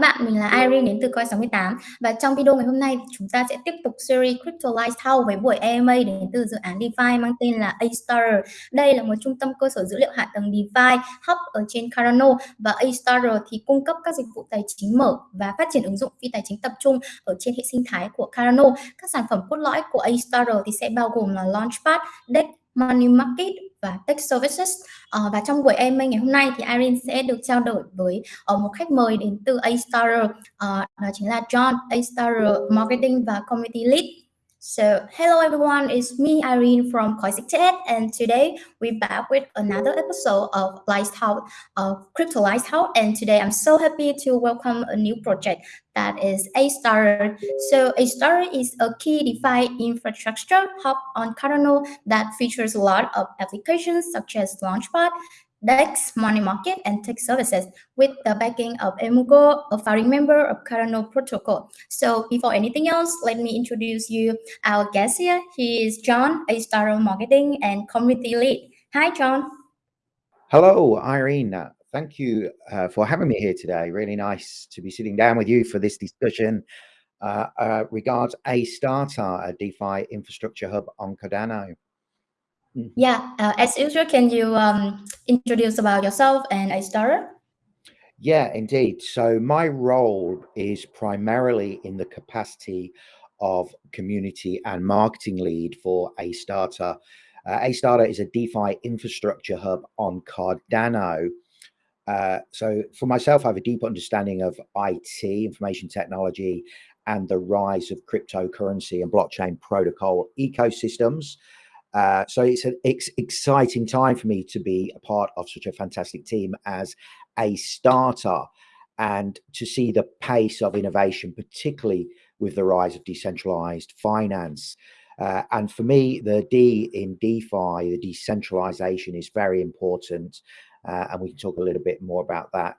các bạn, mình là Irene đến từ Coin68 và trong video ngày hôm nay chúng ta sẽ tiếp tục series Crypto Lighthouse với buổi AMA đến từ dự án DeFi mang tên là A-Starter. Đây là một trung tâm cơ sở dữ liệu hạ tầng DeFi hub ở trên Cardano và A-Starter thì cung cấp các dịch vụ tài chính mở và phát triển ứng dụng phi tài chính tập trung ở trên hệ sinh thái của Cardano. Các sản phẩm cốt lõi của A-Starter thì sẽ bao gồm là Launchpad, DEX, Money Market và Tech Services. Uh, và trong buổi AMA ngày hôm nay thì Irene sẽ được trao đổi với uh, một khách mời đến từ A-Starter, uh, ờ, đó chính là John, A-Starter Marketing và Community Lead. So, hello everyone, it's me Irene from Coin68 and today we're back with another episode of Lighthouse, of Crypto Lighthouse and today I'm so happy to welcome a new project that is A-Star. So A-Star is a key DeFi infrastructure hub on Cardano that features a lot of applications such as Launchpad, DEX, Money Market, and Tech Services with the backing of EMURGO, a founding member of Cardano Protocol. So before anything else, let me introduce you our guest here. He is John, a star marketing and community lead. Hi, John. Hello, Irene. Thank you uh, for having me here today. Really nice to be sitting down with you for this discussion uh, uh, regards A-Starter, a DeFi infrastructure hub on Cardano. Mm. Yeah, uh, as usual, can you um, introduce about yourself and A-Starter? Yeah, indeed. So my role is primarily in the capacity of community and marketing lead for A-Starter. Uh, A-Starter is a DeFi infrastructure hub on Cardano uh, so for myself, I have a deep understanding of IT, information technology, and the rise of cryptocurrency and blockchain protocol ecosystems. Uh, so it's an ex exciting time for me to be a part of such a fantastic team as A-Starter and to see the pace of innovation, particularly with the rise of decentralized finance. Uh, and for me, the D in DeFi, the decentralization is very important uh, and we can talk a little bit more about that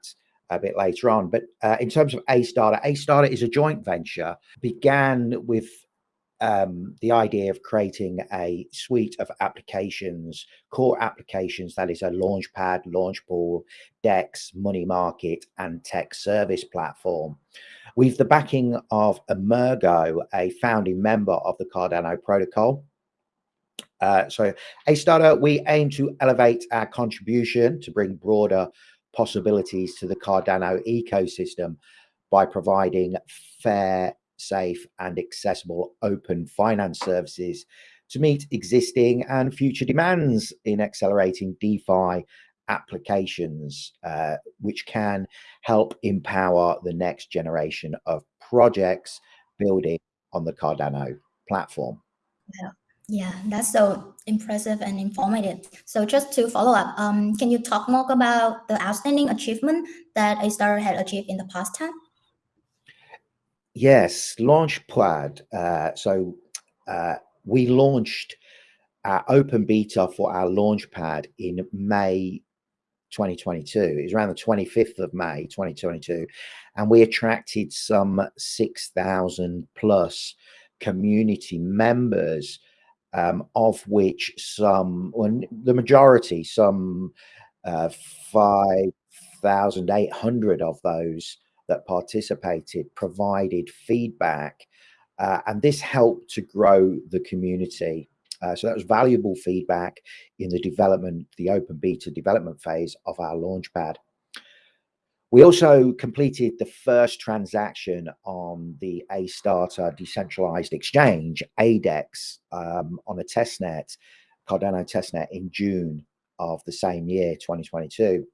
a bit later on. But uh, in terms of A Starter, A Starter is a joint venture, began with um, the idea of creating a suite of applications, core applications, that is a launchpad, launch pool, DEX, money market, and tech service platform. With the backing of EMURGO, a founding member of the Cardano protocol, uh, so A-Starter, we aim to elevate our contribution to bring broader possibilities to the Cardano ecosystem by providing fair, safe and accessible open finance services to meet existing and future demands in accelerating DeFi applications, uh, which can help empower the next generation of projects building on the Cardano platform. Yeah. Yeah, that's so impressive and informative. So just to follow up, um, can you talk more about the outstanding achievement that A Star had achieved in the past time? Yes, Launchpad. Uh, so uh, we launched our open beta for our Launchpad in May 2022. It was around the 25th of May 2022, and we attracted some 6,000 plus community members um, of which some, the majority, some uh, 5,800 of those that participated provided feedback. Uh, and this helped to grow the community. Uh, so that was valuable feedback in the development, the open beta development phase of our launchpad. We also completed the first transaction on the A-Starter decentralized exchange, ADEX, um, on a testnet, Cardano testnet in June of the same year, 2022.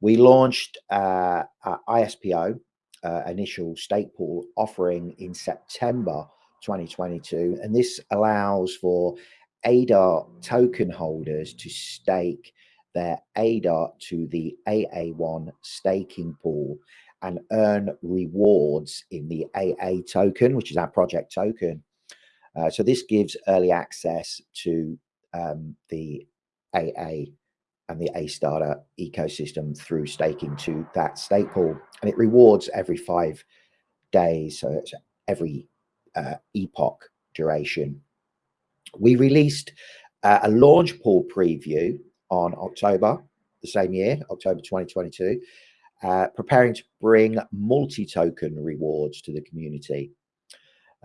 We launched uh, ISPO, uh, initial stake pool offering in September 2022, and this allows for ADA token holders to stake their ADA to the AA1 staking pool and earn rewards in the AA token, which is our project token. Uh, so this gives early access to um, the AA and the A-Starter ecosystem through staking to that stake pool. And it rewards every five days. So it's every uh, epoch duration. We released uh, a launch pool preview on October the same year, October 2022. uh, preparing to bring multi-token rewards to the community.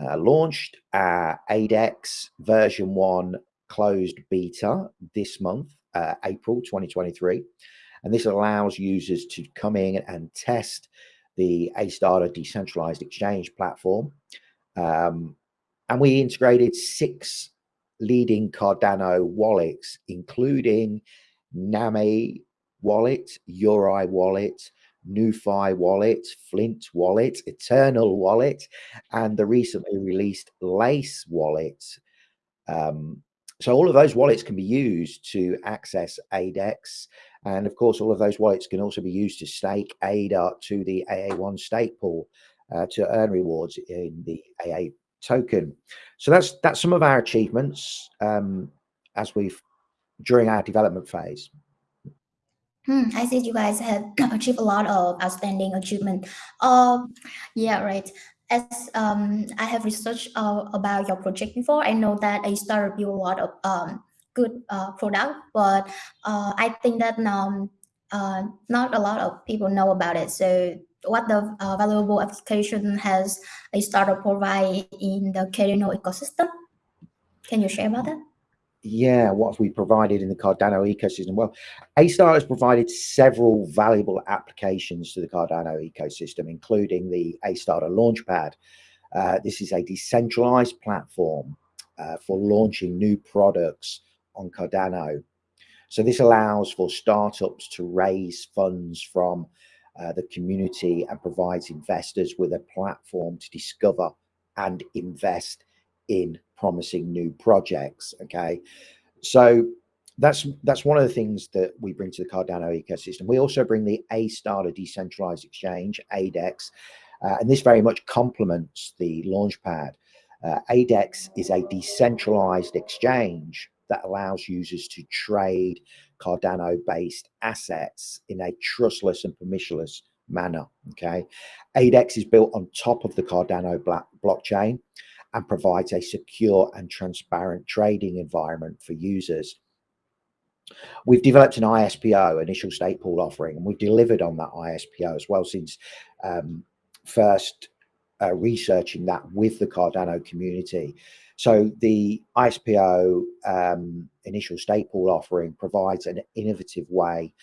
Uh, launched uh, ADEX version 1 closed beta this month, uh, April 2023. And this allows users to come in and test the Astarter decentralized exchange platform. Um, and we integrated six leading Cardano wallets, including Nami wallet, Yoroi wallet, NuFi wallet, Flint wallet, Eternl wallet, and the recently released Lace wallet. Um, so all of those wallets can be used to access ADEX. And of course, all of those wallets can also be used to stake ADA to the AA1 stake pool uh, to earn rewards in the AA token. So that's that's some of our achievements um, as we've during our development phase. Hmm, I see you guys have achieved a lot of outstanding achievement. Uh, yeah, right. As um, I have researched uh, about your project before, I know that A Star built a lot of um, good uh, product, but uh, I think that um, uh, not a lot of people know about it. So what the uh, valuable application has a startup provide in the Cardano ecosystem? Can you share about that? Yeah, what have we provided in the Cardano ecosystem? Well, A-Star has provided several valuable applications to the Cardano ecosystem, including the A-Starter Launchpad. Uh, this is a decentralized platform uh, for launching new products on Cardano. So this allows for startups to raise funds from uh, the community and provides investors with a platform to discover and invest in promising new projects. Okay, so that's that's one of the things that we bring to the Cardano ecosystem. We also bring the A Starter decentralized exchange, ADEX, uh, and this very much complements the Launchpad. Uh, ADEX is a decentralized exchange that allows users to trade Cardano-based assets in a trustless and permissionless manner. Okay, ADEX is built on top of the Cardano blockchain and provides a secure and transparent trading environment for users. We've developed an ISPO, initial stake pool offering, and we've delivered on that ISPO as well since um, first uh, researching that with the Cardano community. So the ISPO um, initial stake pool offering provides an innovative way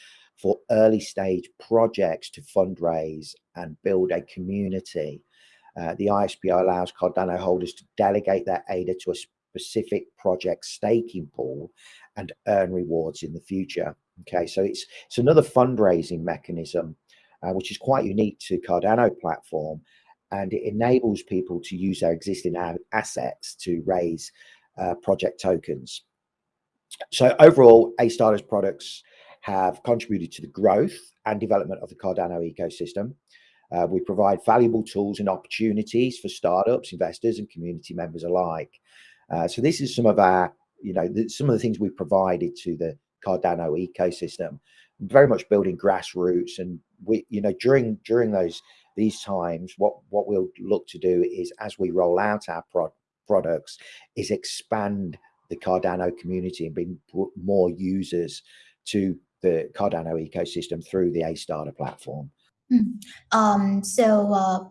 for early stage projects to fundraise and build a community uh, the ISPO allows Cardano holders to delegate their ADA to a specific project staking pool and earn rewards in the future. Okay, so it's it's another fundraising mechanism, uh, which is quite unique to Cardano platform, and it enables people to use their existing assets to raise uh, project tokens. So overall, A-Starter's products have contributed to the growth and development of the Cardano ecosystem. Uh, we provide valuable tools and opportunities for startups, investors, and community members alike. Uh, so this is some of our, you know, the, some of the things we've provided to the Cardano ecosystem. Very much building grassroots, and we, you know, during during those these times, what what we'll look to do is as we roll out our pro products, is expand the Cardano community and bring more users to the Cardano ecosystem through the A Starter platform. Mm. Um, so uh,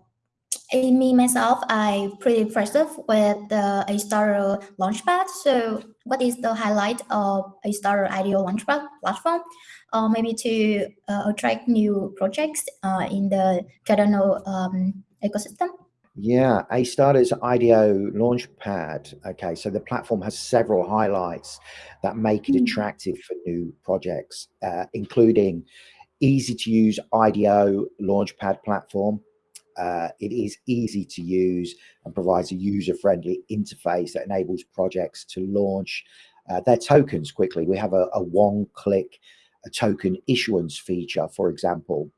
in me myself, I pretty impressive with the A Star Launchpad. So what is the highlight of A Star IDO Launchpad platform? Uh, maybe to uh, attract new projects uh, in the Cardano um, ecosystem. Yeah, A Starter's IDO Launchpad. Okay, so the platform has several highlights that make it mm. attractive for new projects, uh, including easy to use IDO Launchpad platform. Uh, it is easy to use and provides a user-friendly interface that enables projects to launch uh, their tokens quickly. We have a, a one-click token issuance feature, for example.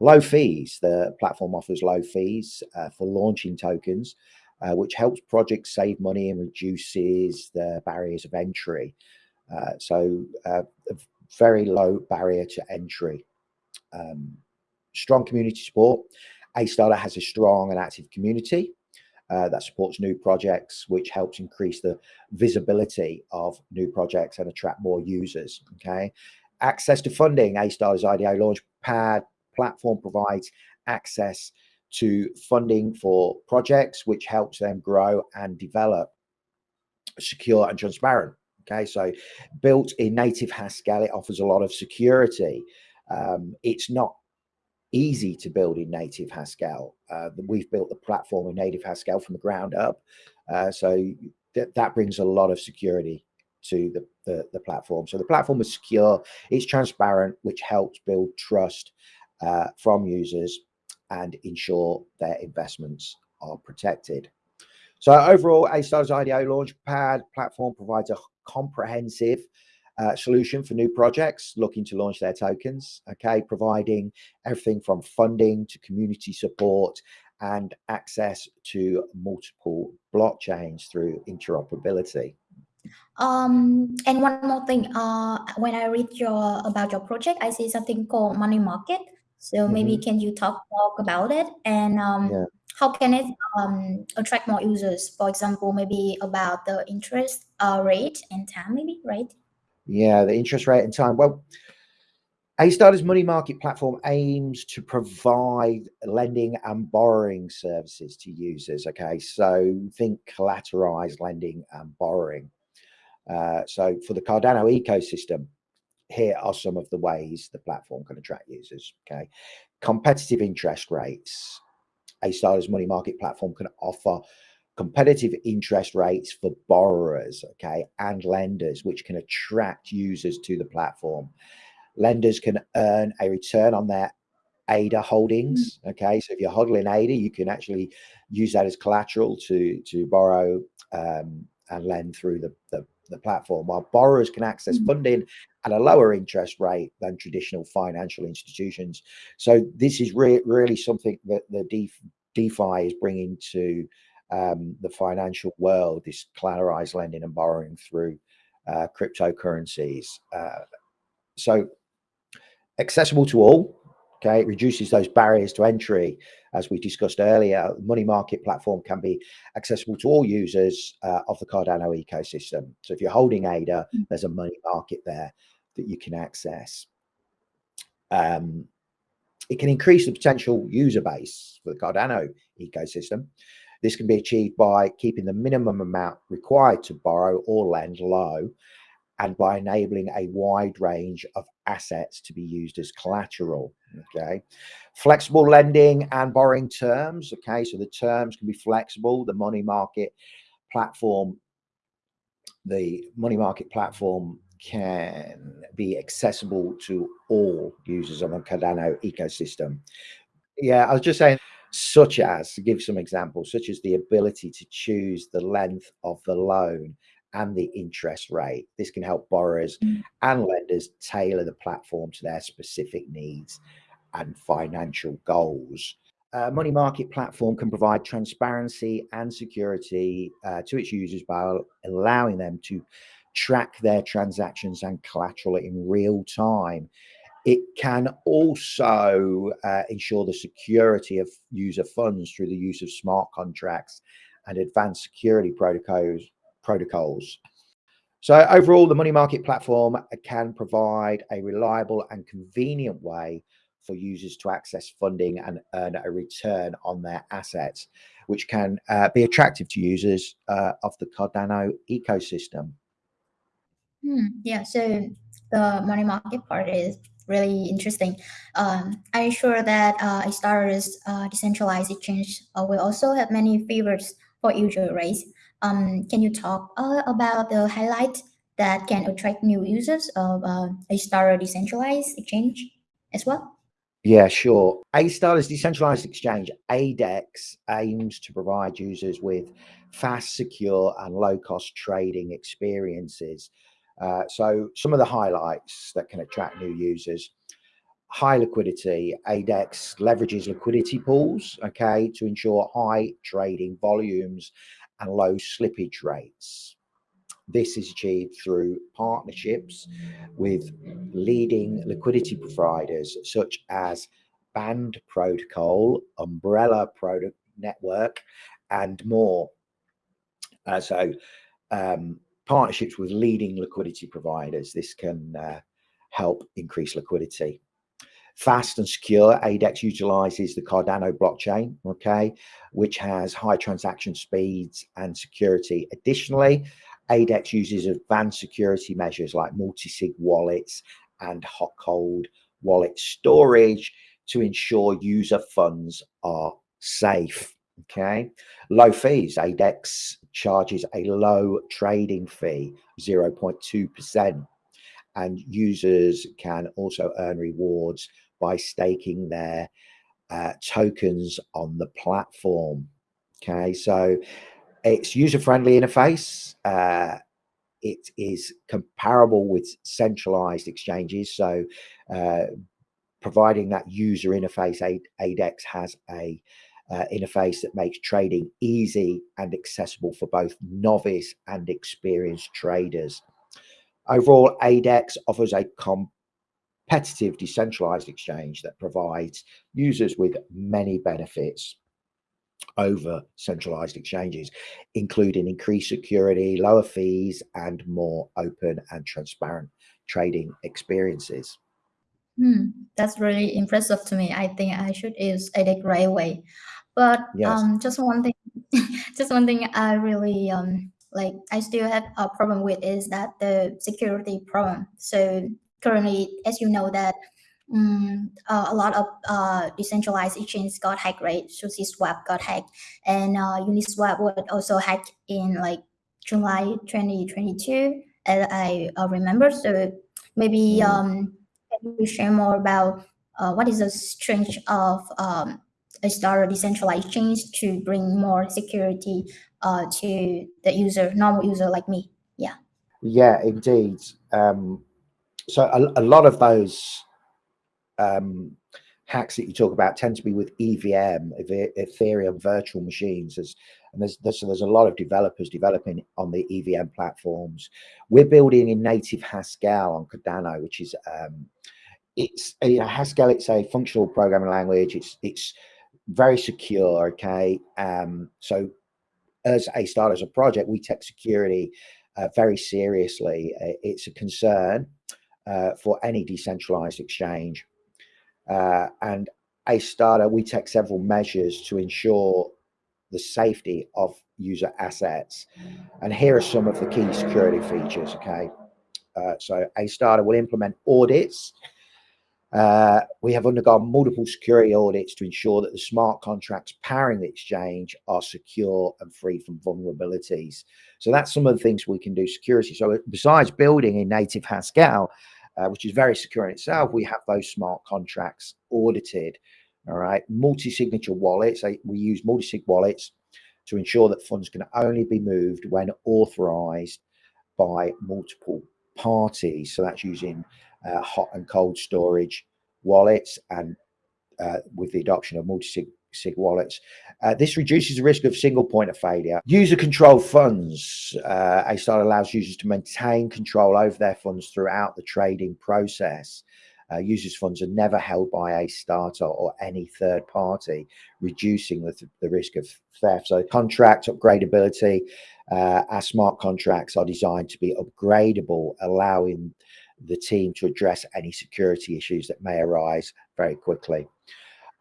Low fees, the platform offers low fees uh, for launching tokens, uh, which helps projects save money and reduces the barriers of entry. Uh, so uh, a very low barrier to entry um, strong community support. A-Starter has a strong and active community uh, that supports new projects, which helps increase the visibility of new projects and attract more users. Okay. Access to funding, A-Starter's IDO Launchpad platform provides access to funding for projects, which helps them grow and develop secure and transparent. Okay, so built in native Haskell, it offers a lot of security. Um, it's not easy to build in native Haskell. Uh, we've built the platform in native Haskell from the ground up. Uh, so th that brings a lot of security to the, the, the, platform. So the platform is secure, it's transparent, which helps build trust uh, from users and ensure their investments are protected. So overall, A-Star's IDO Launchpad platform provides a comprehensive uh, solution for new projects looking to launch their tokens, okay, providing everything from funding to community support and access to multiple blockchains through interoperability. Um, and one more thing, uh, when I read your about your project, I see something called money market. So mm -hmm. maybe can you talk talk about it and um, yeah. how can it um, attract more users? For example, maybe about the interest uh, rate and time, maybe right? Yeah, the interest rate and time. Well, A-Starter's money market platform aims to provide lending and borrowing services to users. Okay, so think collateralized lending and borrowing. Uh, so for the Cardano ecosystem, here are some of the ways the platform can attract users. Okay, competitive interest rates. A-Starter's money market platform can offer competitive interest rates for borrowers, okay, and lenders, which can attract users to the platform. Lenders can earn a return on their ADA holdings. Mm. Okay, so if you're hodling ADA, you can actually use that as collateral to to borrow um, and lend through the, the, the platform. While borrowers can access mm. funding at a lower interest rate than traditional financial institutions. So this is re really something that the DeFi is bringing to um, the financial world, this collateralized lending and borrowing through uh, cryptocurrencies. Uh, so accessible to all, okay, it reduces those barriers to entry. As we discussed earlier, the money market platform can be accessible to all users uh, of the Cardano ecosystem. So if you're holding ADA, mm. there's a money market there that you can access. Um, it can increase the potential user base for the Cardano ecosystem. This can be achieved by keeping the minimum amount required to borrow or lend low and by enabling a wide range of assets to be used as collateral. Okay. Flexible lending and borrowing terms. Okay. So the terms can be flexible. The money market platform, the money market platform can be accessible to all users on the Cardano ecosystem. Yeah, I was just saying such as, to give some examples, such as the ability to choose the length of the loan and the interest rate. This can help borrowers mm. and lenders tailor the platform to their specific needs and financial goals. Uh, money market platform can provide transparency and security uh, to its users by allowing them to track their transactions and collateral in real time it can also uh, ensure the security of user funds through the use of smart contracts and advanced security protocols. protocols. So overall, the money market platform can provide a reliable and convenient way for users to access funding and earn a return on their assets, which can uh, be attractive to users uh, of the Cardano ecosystem. Hmm, yeah, so the money market part is really interesting. Um, I'm sure that uh, A-Star's uh, decentralized exchange uh, will also have many favors for user right? Um, can you talk uh, about the highlight that can attract new users of uh, A-Star decentralized exchange as well? Yeah, sure. A-Star's decentralized exchange, ADEX, aims to provide users with fast, secure, and low-cost trading experiences uh, so some of the highlights that can attract new users, high liquidity, ADEX leverages liquidity pools, okay, to ensure high trading volumes and low slippage rates. This is achieved through partnerships with leading liquidity providers such as Band Protocol, Umbrella Product Network, and more. Uh, so um, partnerships with leading liquidity providers. This can uh, help increase liquidity. Fast and secure, ADEX utilizes the Cardano blockchain, okay, which has high transaction speeds and security. Additionally, ADEX uses advanced security measures like multi-sig wallets and hot cold wallet storage to ensure user funds are safe. Okay, low fees. ADEX charges a low trading fee, 0.2%, and users can also earn rewards by staking their uh, tokens on the platform. Okay, so it's user-friendly interface. Uh, it is comparable with centralized exchanges. So uh, providing that user interface, ADEX has a uh, interface that makes trading easy and accessible for both novice and experienced traders. Overall, ADEX offers a competitive decentralized exchange that provides users with many benefits over centralized exchanges, including increased security, lower fees, and more open and transparent trading experiences. Hmm, that's really impressive to me. I think I should use ADEX right away. But yes. um, just one thing, just one thing I really um, like, I still have a problem with is that the security problem. So currently, as you know that um, uh, a lot of uh, decentralized exchanges got hacked, right? SushiSwap got hacked, and uh, Uniswap was also hacked in like July 2022, as I uh, remember. So maybe mm. um, can you share more about uh, what is the strength of um, a Star decentralized exchange to bring more security uh, to the user, normal user like me? Yeah. Yeah, indeed. Um, so a, a lot of those um, hacks that you talk about tend to be with EVM, Ethereum virtual machines. There's, and there's, there's, there's a lot of developers developing on the EVM platforms. We're building in native Haskell on Cardano, which is um, it's a Haskell. It's a functional programming language. It's it's very secure. Okay, um, so as a start as a project, we take security uh, very seriously. Uh, it's a concern uh, for any decentralized exchange. Uh, and starter. we take several measures to ensure the safety of user assets. And here are some of the key security features, okay? Uh, so starter will implement audits. Uh, we have undergone multiple security audits to ensure that the smart contracts powering the exchange are secure and free from vulnerabilities. So that's some of the things we can do security. So besides building in native Haskell, uh, which is very secure in itself, we have those smart contracts audited. All right, multi-signature wallets. We use multi-sig wallets to ensure that funds can only be moved when authorized by multiple parties. So that's using uh, hot and cold storage wallets and uh, with the adoption of multi-sig SIG wallets. Uh, this reduces the risk of single point of failure. User control funds. Uh, Astarter allows users to maintain control over their funds throughout the trading process. Uh, users' funds are never held by Astarter or any third party, reducing the, the risk of theft. So contract upgradability, uh, our smart contracts are designed to be upgradable, allowing the team to address any security issues that may arise very quickly.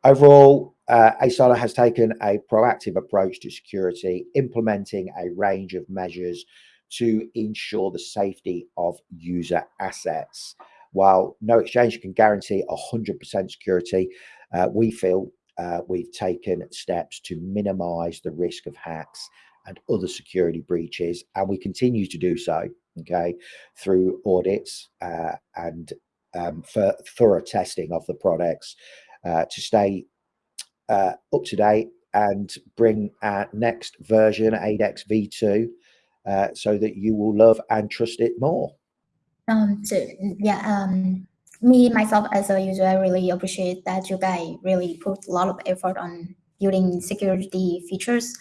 Overall, uh, has taken a proactive approach to security, implementing a range of measures to ensure the safety of user assets. While no exchange can guarantee 100% security, uh, we feel uh, we've taken steps to minimize the risk of hacks and other security breaches, and we continue to do so, okay, through audits uh, and um, for thorough testing of the products uh, to stay uh, up to date and bring our next version, ADEX V2, uh, so that you will love and trust it more. Um, so yeah, um, me myself as a user, I really appreciate that you guys really put a lot of effort on building security features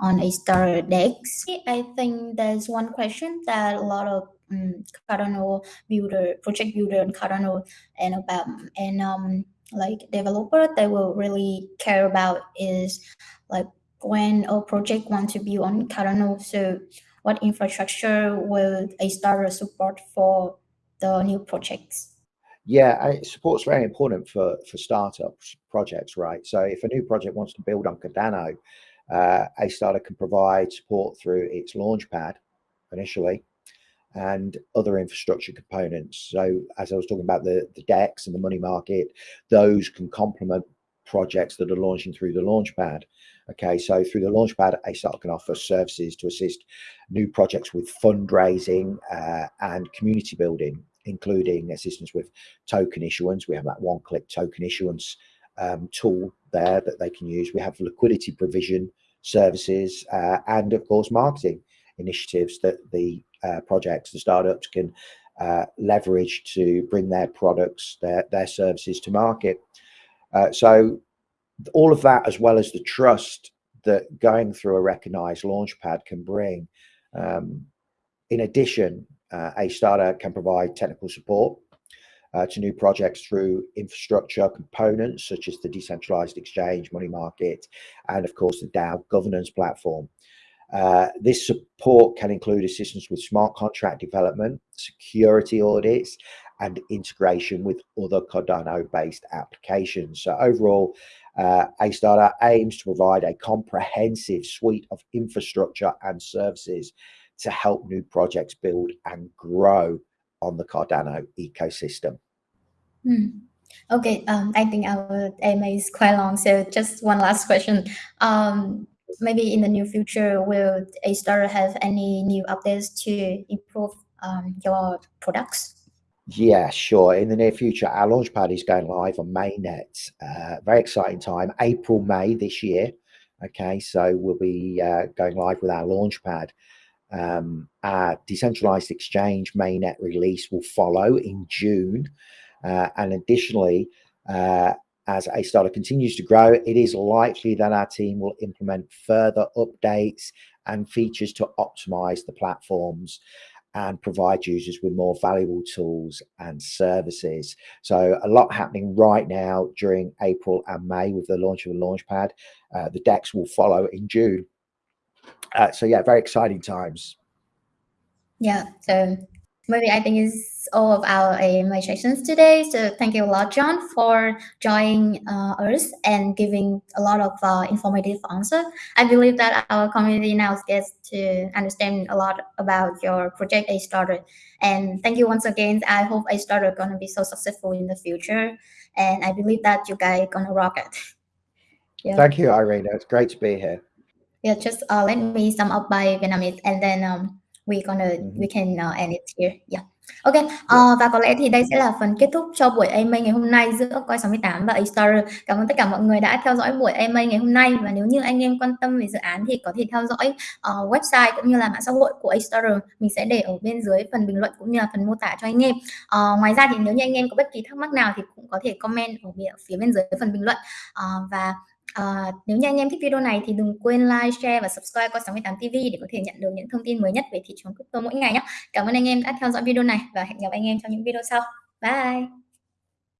on Astar DEX. I think there's one question that a lot of um, Cardano builder, project builder and Cardano and about and um like developer they will really care about is like when a project want to build on Cardano, so what infrastructure will Astarter support for the new projects? Yeah, support's very important for for startups projects, right? So if a new project wants to build on Cardano, uh, A-Starter can provide support through its launchpad initially and other infrastructure components. So as I was talking about the, the DEX and the money market, those can complement projects that are launching through the launchpad. Okay, so through the launchpad, AStarter can offer services to assist new projects with fundraising uh, and community building, including assistance with token issuance. We have that one-click token issuance um, tool there that they can use. We have liquidity provision services uh, and, of course, marketing initiatives that the uh, projects, the startups can uh, leverage to bring their products, their, their services to market. Uh, so all of that, as well as the trust that going through a recognized launchpad can bring. Um, in addition, uh, A-Starter can provide technical support uh, to new projects through infrastructure components such as the decentralized exchange, money market, and of course the DAO governance platform. Uh, this support can include assistance with smart contract development, security audits, and integration with other Cardano-based applications. So overall, uh, AStarter aims to provide a comprehensive suite of infrastructure and services to help new projects build and grow on the Cardano ecosystem. Hmm. Okay, um, I think our AMA is quite long, so just one last question. Um, maybe in the near future, will AStarter have any new updates to improve um, your products? Yeah, sure. In the near future, our launchpad is going live on mainnet. Uh, very exciting time, April, May this year. Okay, so we'll be uh, going live with our launchpad. Um, our decentralized exchange mainnet release will follow in June. Uh, and additionally, uh, as AStarter continues to grow, it is likely that our team will implement further updates and features to optimize the platforms and provide users with more valuable tools and services. So a lot happening right now during April and May with the launch of the Launchpad. Uh, the DEX will follow in June. Uh, so yeah, very exciting times. Yeah, so maybe I think it's all of our sessions today. So thank you a lot, John, for joining uh, us and giving a lot of uh, informative answer. I believe that our community now gets to understand a lot about your project AStarter. And thank you once again. I hope AStarter gonna be so successful in the future. And I believe that you guys gonna rock it. Yeah. Thank you, Irina. It's great to be here. Yeah, just uh, let me sum up by Vietnamese and then um, we gonna we can uh, end it here. Yeah. Ok, uh, và có lẽ thì đây sẽ là phần kết thúc cho buổi AMA ngày hôm nay giữa Coin 68 và A-Starter. Cảm ơn tất cả mọi người đã theo dõi buổi AMA ngày hôm nay và nếu như anh em quan tâm về dự án thì có thể theo dõi uh, website cũng như là mạng xã hội của A-Starter. Mình sẽ để ở bên dưới phần bình luận cũng như là phần mô tả cho anh em. Uh, ngoài ra thì nếu như anh em có bất kỳ thắc mắc nào thì cũng có thể comment ở phía bên dưới phần bình luận uh, và À, nếu như anh em thích video này thì đừng quên like, share và subscribe qua 68 TV để có thể nhận được những thông tin mới nhất về thị trường crypto mỗi ngày nhé. Cảm ơn anh em đã theo dõi video này và hẹn gặp anh em trong những video sau. Bye!